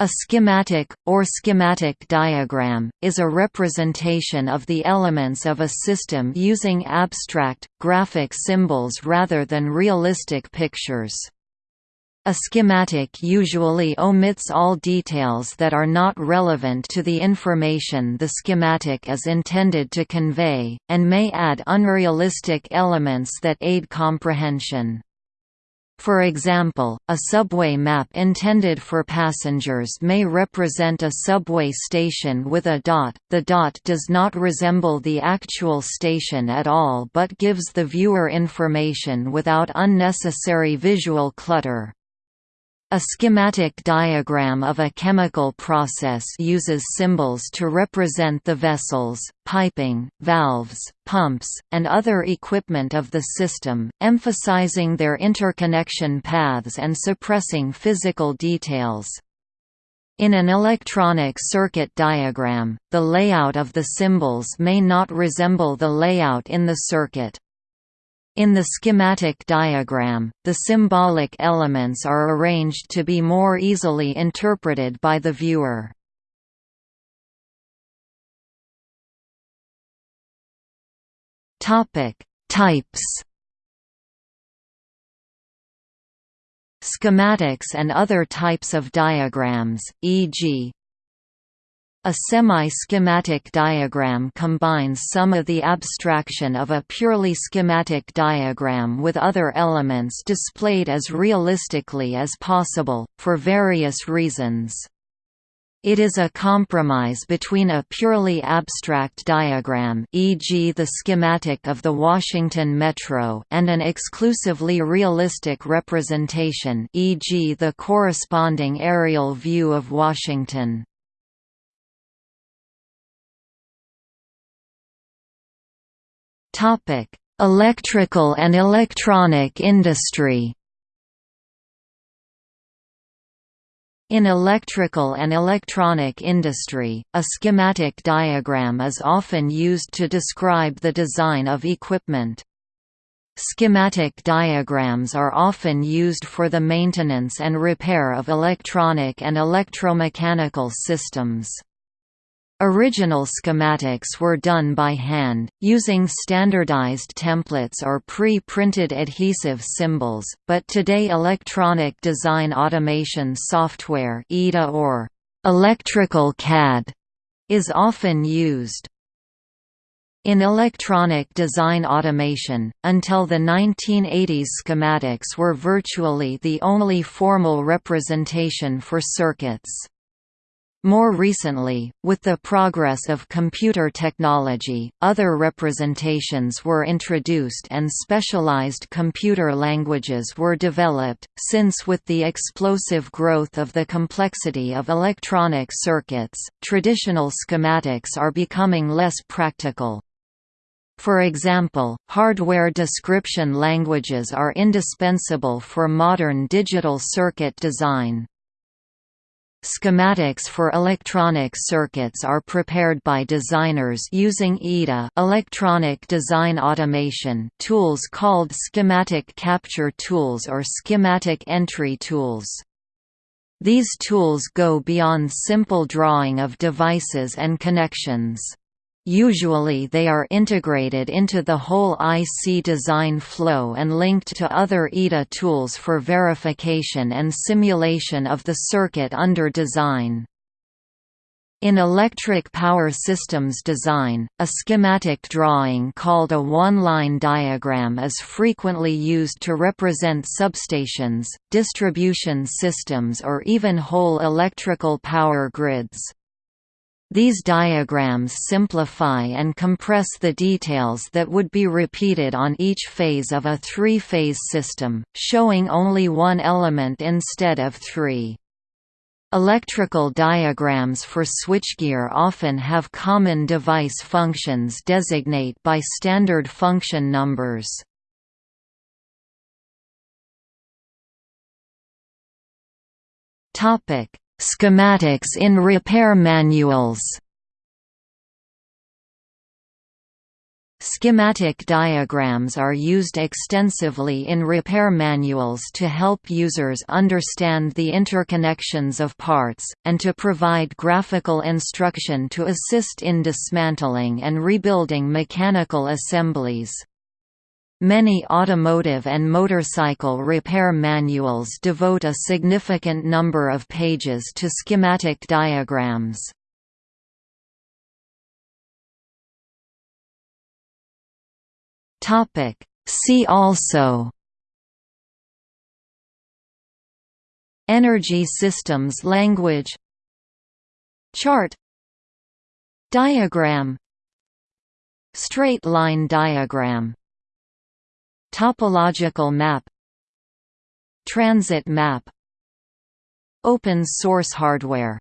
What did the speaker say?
A schematic, or schematic diagram, is a representation of the elements of a system using abstract, graphic symbols rather than realistic pictures. A schematic usually omits all details that are not relevant to the information the schematic is intended to convey, and may add unrealistic elements that aid comprehension. For example, a subway map intended for passengers may represent a subway station with a dot. The dot does not resemble the actual station at all but gives the viewer information without unnecessary visual clutter. A schematic diagram of a chemical process uses symbols to represent the vessels, piping, valves, pumps, and other equipment of the system, emphasizing their interconnection paths and suppressing physical details. In an electronic circuit diagram, the layout of the symbols may not resemble the layout in the circuit. In the schematic diagram, the symbolic elements are arranged to be more easily interpreted by the viewer. Types. Schematics and other types of diagrams, e.g. A semi-schematic diagram combines some of the abstraction of a purely schematic diagram with other elements displayed as realistically as possible, for various reasons. It is a compromise between a purely abstract diagram e.g. the schematic of the Washington Metro and an exclusively realistic representation e.g. the corresponding aerial view of Washington. Electrical and electronic industry. In electrical and electronic industry, a schematic diagram is often used to describe the design of equipment. Schematic diagrams are often used for the maintenance and repair of electronic and electromechanical systems. Original schematics were done by hand, using standardized templates or pre-printed adhesive symbols, but today electronic design automation software EDA or electrical CAD is often used. In electronic design automation, until the 1980s schematics were virtually the only formal representation for circuits. More recently, with the progress of computer technology, other representations were introduced and specialized computer languages were developed, since with the explosive growth of the complexity of electronic circuits, traditional schematics are becoming less practical. For example, hardware description languages are indispensable for modern digital circuit design. Schematics for electronic circuits are prepared by designers using EDA electronic design automation tools called schematic capture tools or schematic entry tools. These tools go beyond simple drawing of devices and connections. Usually they are integrated into the whole IC design flow and linked to other EDA tools for verification and simulation of the circuit under design. In electric power systems design, a schematic drawing called a one-line diagram is frequently used to represent substations, distribution systems or even whole electrical power grids. These diagrams simplify and compress the details that would be repeated on each phase of a three-phase system, showing only one element instead of three. Electrical diagrams for switchgear often have common device functions designate by standard function numbers. Topic: Schematics in repair manuals Schematic diagrams are used extensively in repair manuals to help users understand the interconnections of parts, and to provide graphical instruction to assist in dismantling and rebuilding mechanical assemblies. Many automotive and motorcycle repair manuals devote a significant number of pages to schematic diagrams. See also Energy systems language Chart Diagram Straight line diagram Topological map Transit map Open source hardware